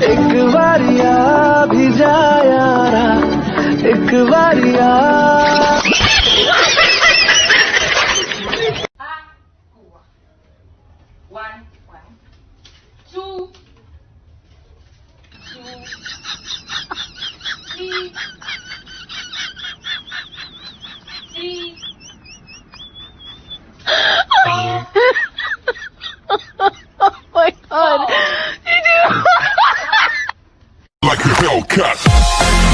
एक बारिया भी जा यारा एक बारिया One, one, Like a Hellcat.